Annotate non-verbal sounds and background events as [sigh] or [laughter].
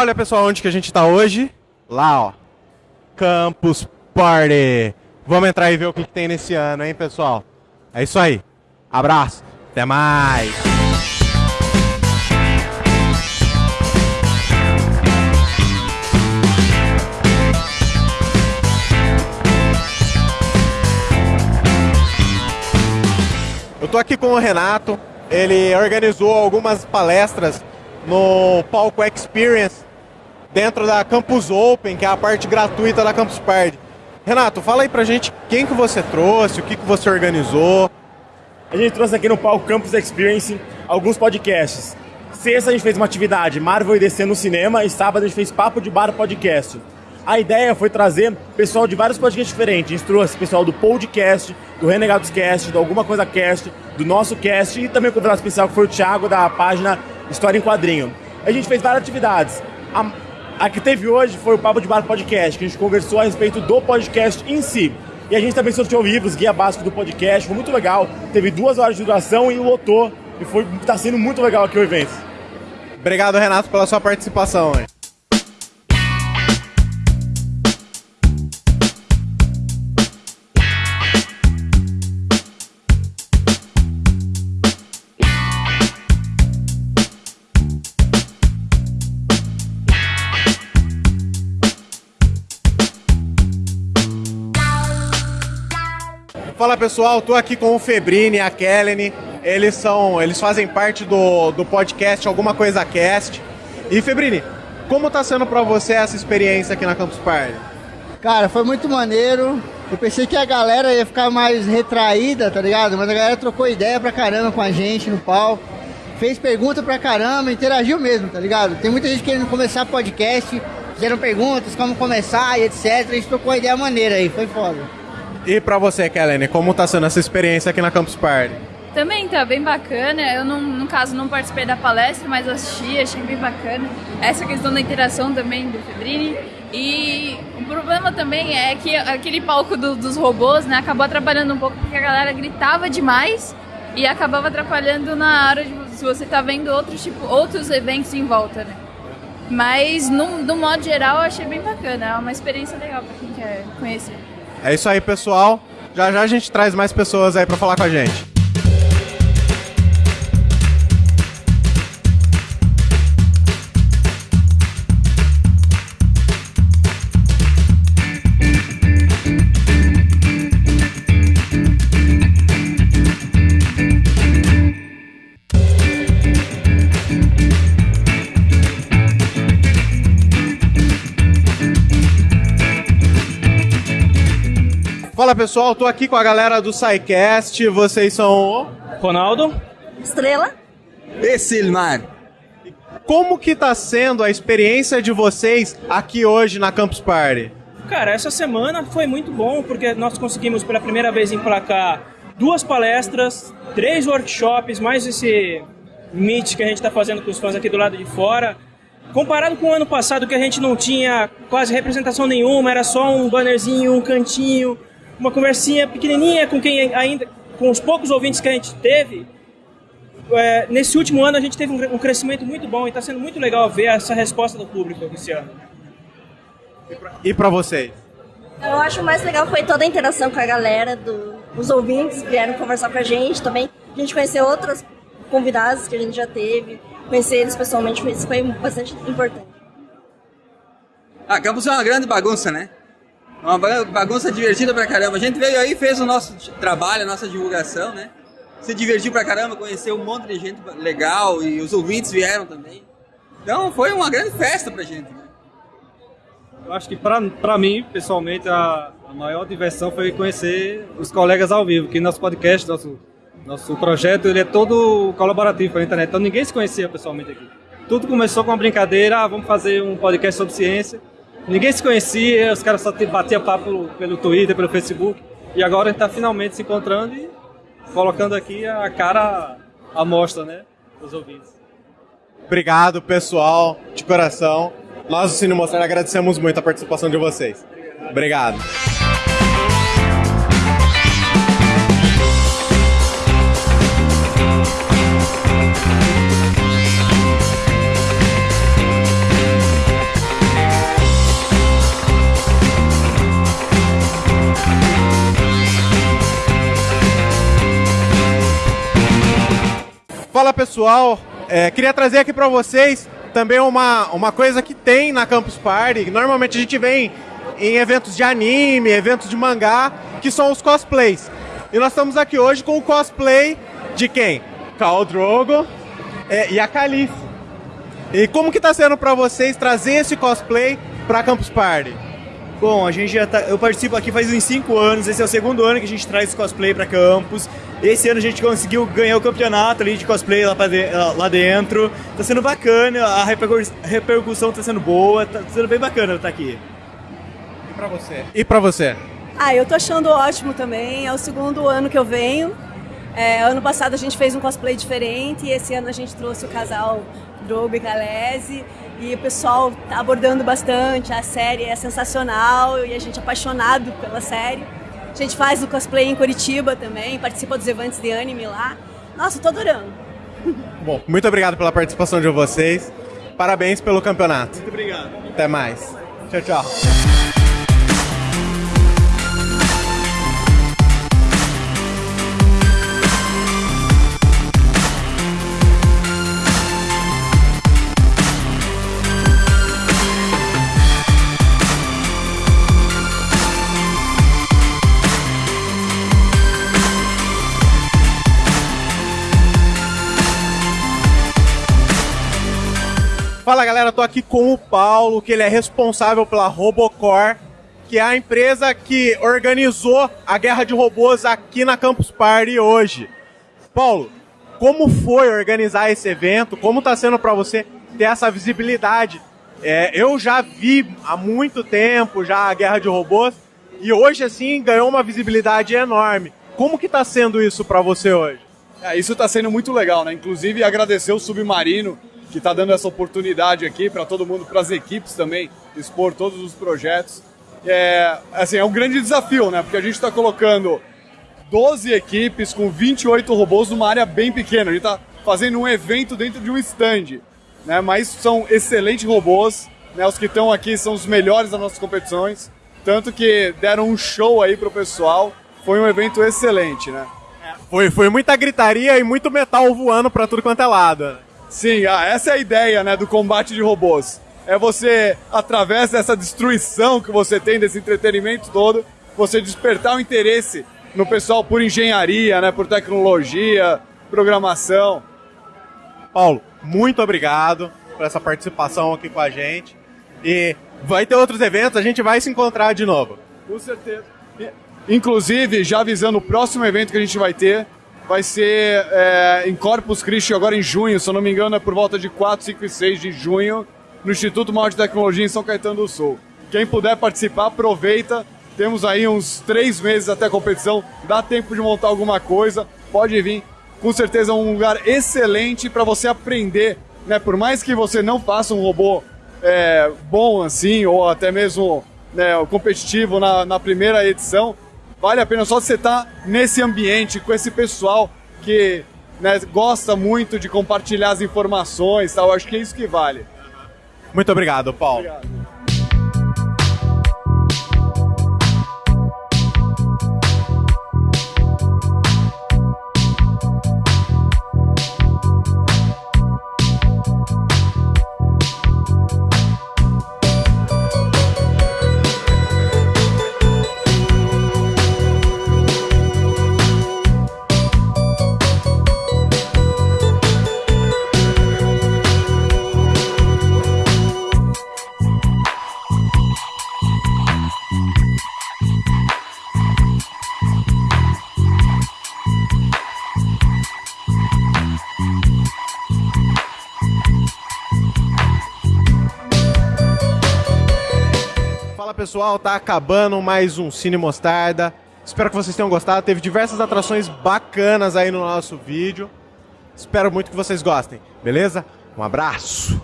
Olha, pessoal, onde que a gente tá hoje? Lá, ó. Campus Party. Vamos entrar e ver o que, que tem nesse ano, hein, pessoal? É isso aí. Abraço. Até mais. Eu tô aqui com o Renato. Ele organizou algumas palestras no palco Experience dentro da Campus Open, que é a parte gratuita da Campus Party. Renato, fala aí pra gente quem que você trouxe, o que que você organizou. A gente trouxe aqui no palco Campus Experience alguns podcasts. Sexta a gente fez uma atividade Marvel e DC no cinema e sábado a gente fez Papo de Bar Podcast. A ideia foi trazer pessoal de vários podcasts diferentes. A gente trouxe pessoal do podcast, do Renegados Cast, do Alguma Coisa Cast, do nosso cast e também o convidado especial que foi o Thiago da página História em Quadrinho. A gente fez várias atividades. A, a que teve hoje foi o Papo de Bar Podcast, que a gente conversou a respeito do podcast em si. E a gente também sorteou livros, guia básico do podcast, foi muito legal. Teve duas horas de duração e lotou. E foi, tá sendo muito legal aqui o evento. Obrigado, Renato, pela sua participação. Hein? Fala pessoal, tô aqui com o Febrini e a Kellen. Eles são, eles fazem parte do, do podcast Alguma Coisa Cast. E Febrini, como tá sendo para você essa experiência aqui na Campus Party? Cara, foi muito maneiro. Eu pensei que a galera ia ficar mais retraída, tá ligado? Mas a galera trocou ideia pra caramba com a gente no palco. Fez pergunta pra caramba, interagiu mesmo, tá ligado? Tem muita gente querendo começar podcast, fizeram perguntas, como começar e etc. A gente trocou ideia maneira aí, foi foda. E para você, Kelene, como tá sendo essa experiência aqui na Campus Party? Também tá bem bacana. Eu, não, no caso, não participei da palestra, mas assisti, achei bem bacana. Essa questão da interação também do Febrini. E o problema também é que aquele palco do, dos robôs né, acabou atrapalhando um pouco porque a galera gritava demais e acabava atrapalhando na hora de se você tá vendo outros, tipo, outros eventos em volta, né? Mas, no, no modo geral, eu achei bem bacana. É uma experiência legal para quem quer conhecer. É isso aí, pessoal. Já já a gente traz mais pessoas aí para falar com a gente. Fala pessoal, tô aqui com a galera do SciCast. Vocês são o Ronaldo, Estrela e Silmar. Como que tá sendo a experiência de vocês aqui hoje na Campus Party? Cara, essa semana foi muito bom porque nós conseguimos pela primeira vez emplacar duas palestras, três workshops, mais esse meet que a gente está fazendo com os fãs aqui do lado de fora. Comparado com o ano passado que a gente não tinha quase representação nenhuma, era só um bannerzinho, um cantinho, uma conversinha pequenininha com quem ainda, com os poucos ouvintes que a gente teve. É, nesse último ano a gente teve um, um crescimento muito bom e está sendo muito legal ver essa resposta do público esse ano. E para vocês? Eu acho mais legal foi toda a interação com a galera, do, os ouvintes vieram conversar com a gente também. A gente conheceu outros convidados que a gente já teve, conhecer eles pessoalmente foi, foi bastante importante. Ah, Campos é uma grande bagunça, né? Uma bagunça divertida pra caramba. A gente veio aí, fez o nosso trabalho, a nossa divulgação, né? Se divertiu pra caramba, conheceu um monte de gente legal e os ouvintes vieram também. Então foi uma grande festa pra gente. Né? Eu acho que pra, pra mim, pessoalmente, a, a maior diversão foi conhecer os colegas ao vivo, que nosso podcast, nosso, nosso projeto, ele é todo colaborativo pela internet, então ninguém se conhecia pessoalmente aqui. Tudo começou com uma brincadeira, ah, vamos fazer um podcast sobre ciência, Ninguém se conhecia, os caras só batiam papo pelo Twitter, pelo Facebook. E agora está finalmente se encontrando e colocando aqui a cara à mostra, né? Dos ouvintes. Obrigado, pessoal, de coração. Nós, do Cine Mostrar, agradecemos muito a participação de vocês. Obrigado. Pessoal, é, queria trazer aqui para vocês também uma, uma coisa que tem na Campus Party, normalmente a gente vem em eventos de anime, eventos de mangá, que são os cosplays. E nós estamos aqui hoje com o cosplay de quem? Khal Drogo é, e a Calice. E como que tá sendo para vocês trazer esse cosplay para Campus Party? Bom, a gente já tá, eu participo aqui faz uns 5 anos, esse é o segundo ano que a gente traz cosplay para campus. Esse ano a gente conseguiu ganhar o campeonato ali de cosplay lá, de, lá dentro. Tá sendo bacana, a repercussão tá sendo boa, tá sendo bem bacana estar aqui. E para você? E para você? Ah, eu tô achando ótimo também, é o segundo ano que eu venho. É, ano passado a gente fez um cosplay diferente e esse ano a gente trouxe o casal Drogo e Galese e o pessoal tá abordando bastante, a série é sensacional e a gente é apaixonado pela série. A gente faz o cosplay em Curitiba também, participa dos eventos de anime lá. Nossa, tô adorando. [laughs] Bom, muito obrigado pela participação de vocês. Parabéns pelo campeonato. Muito obrigado. Até mais. Tchau, tchau. Galera, tô aqui com o Paulo, que ele é responsável pela Robocore, que é a empresa que organizou a guerra de robôs aqui na Campus Party hoje. Paulo, como foi organizar esse evento? Como tá sendo para você ter essa visibilidade? É, eu já vi há muito tempo já a guerra de robôs e hoje assim ganhou uma visibilidade enorme. Como que tá sendo isso para você hoje? É, isso está sendo muito legal, né? Inclusive agradecer o Submarino que está dando essa oportunidade aqui para todo mundo, para as equipes também, expor todos os projetos. É, assim, é um grande desafio, né? Porque a gente está colocando 12 equipes com 28 robôs numa área bem pequena. A gente está fazendo um evento dentro de um stand, né? Mas são excelentes robôs, né? Os que estão aqui são os melhores das nossas competições, tanto que deram um show aí pro pessoal. Foi um evento excelente, né? Foi, foi muita gritaria e muito metal voando para tudo quanto é lado. Sim, ah, essa é a ideia né, do combate de robôs. É você, através dessa destruição que você tem, desse entretenimento todo, você despertar o interesse no pessoal por engenharia, né, por tecnologia, programação. Paulo, muito obrigado por essa participação aqui com a gente. E vai ter outros eventos, a gente vai se encontrar de novo. Com certeza. Inclusive, já avisando o próximo evento que a gente vai ter, vai ser é, em Corpus Christi agora em junho, se eu não me engano é por volta de 4, 5 e 6 de junho, no Instituto Maior de Tecnologia em São Caetano do Sul. Quem puder participar, aproveita. Temos aí uns três meses até a competição, dá tempo de montar alguma coisa, pode vir. Com certeza é um lugar excelente para você aprender, né? Por mais que você não faça um robô é, bom assim, ou até mesmo né, competitivo na, na primeira edição, vale a pena só você estar tá nesse ambiente, com esse pessoal que né, gosta muito de compartilhar as informações tal. Acho que é isso que vale. Muito obrigado, Paulo. Obrigado. Pessoal, tá acabando mais um Cine Mostarda. Espero que vocês tenham gostado. Teve diversas atrações bacanas aí no nosso vídeo. Espero muito que vocês gostem, beleza? Um abraço!